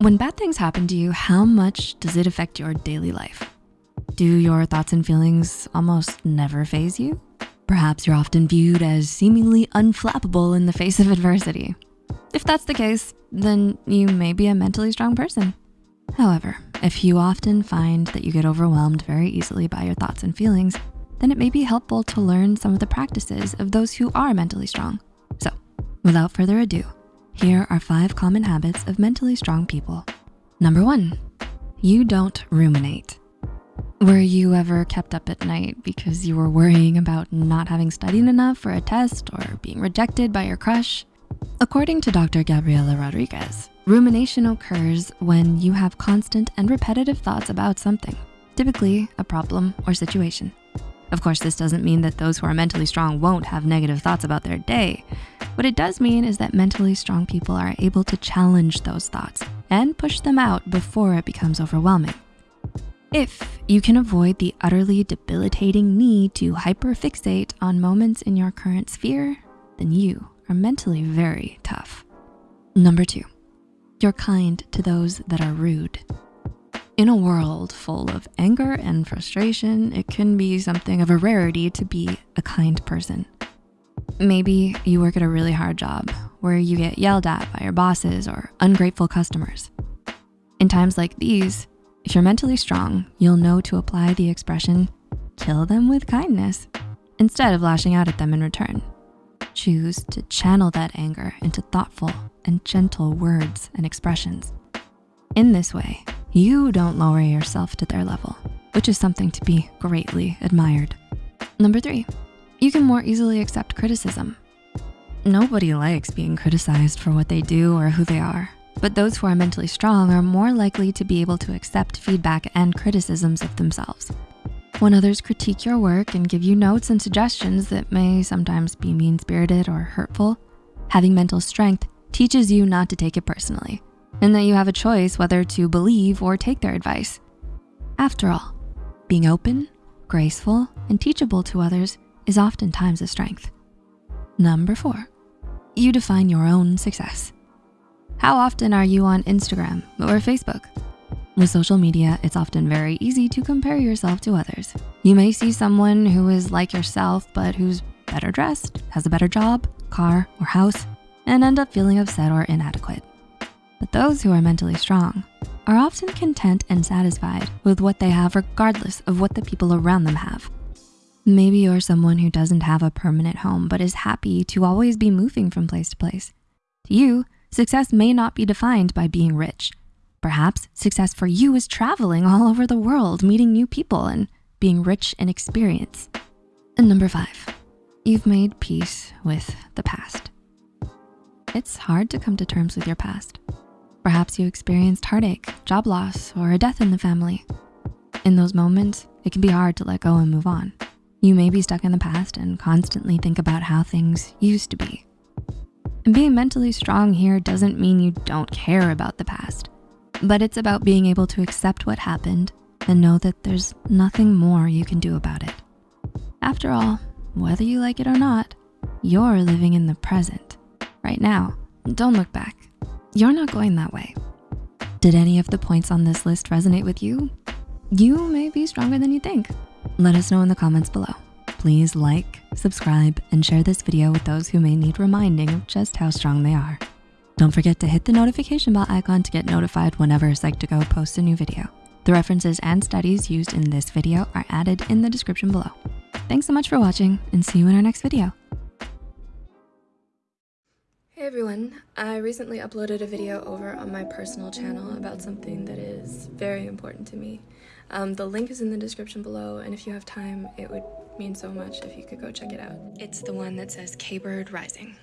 When bad things happen to you, how much does it affect your daily life? Do your thoughts and feelings almost never faze you? Perhaps you're often viewed as seemingly unflappable in the face of adversity. If that's the case, then you may be a mentally strong person. However, if you often find that you get overwhelmed very easily by your thoughts and feelings, then it may be helpful to learn some of the practices of those who are mentally strong. So without further ado, here are five common habits of mentally strong people. Number one, you don't ruminate. Were you ever kept up at night because you were worrying about not having studied enough for a test or being rejected by your crush? According to Dr. Gabriela Rodriguez, rumination occurs when you have constant and repetitive thoughts about something, typically a problem or situation. Of course, this doesn't mean that those who are mentally strong won't have negative thoughts about their day. What it does mean is that mentally strong people are able to challenge those thoughts and push them out before it becomes overwhelming. If you can avoid the utterly debilitating need to hyperfixate on moments in your current sphere, then you are mentally very tough. Number two, you're kind to those that are rude. In a world full of anger and frustration, it can be something of a rarity to be a kind person. Maybe you work at a really hard job where you get yelled at by your bosses or ungrateful customers. In times like these, if you're mentally strong, you'll know to apply the expression, kill them with kindness, instead of lashing out at them in return. Choose to channel that anger into thoughtful and gentle words and expressions. In this way, you don't lower yourself to their level, which is something to be greatly admired. Number three, you can more easily accept criticism. Nobody likes being criticized for what they do or who they are, but those who are mentally strong are more likely to be able to accept feedback and criticisms of themselves. When others critique your work and give you notes and suggestions that may sometimes be mean-spirited or hurtful, having mental strength teaches you not to take it personally and that you have a choice whether to believe or take their advice. After all, being open, graceful, and teachable to others is oftentimes a strength. Number four, you define your own success. How often are you on Instagram or Facebook? With social media, it's often very easy to compare yourself to others. You may see someone who is like yourself, but who's better dressed, has a better job, car, or house, and end up feeling upset or inadequate. But those who are mentally strong are often content and satisfied with what they have regardless of what the people around them have. Maybe you're someone who doesn't have a permanent home but is happy to always be moving from place to place. To you, success may not be defined by being rich. Perhaps success for you is traveling all over the world, meeting new people and being rich in experience. And number five, you've made peace with the past. It's hard to come to terms with your past. Perhaps you experienced heartache, job loss, or a death in the family. In those moments, it can be hard to let go and move on. You may be stuck in the past and constantly think about how things used to be. And being mentally strong here doesn't mean you don't care about the past, but it's about being able to accept what happened and know that there's nothing more you can do about it. After all, whether you like it or not, you're living in the present, right now. Don't look back. You're not going that way. Did any of the points on this list resonate with you? You may be stronger than you think. Let us know in the comments below. Please like, subscribe, and share this video with those who may need reminding of just how strong they are. Don't forget to hit the notification bell icon to get notified whenever Psych2Go posts a new video. The references and studies used in this video are added in the description below. Thanks so much for watching and see you in our next video. Hey everyone, I recently uploaded a video over on my personal channel about something that is very important to me. Um, the link is in the description below and if you have time, it would mean so much if you could go check it out. It's the one that says K-Bird Rising.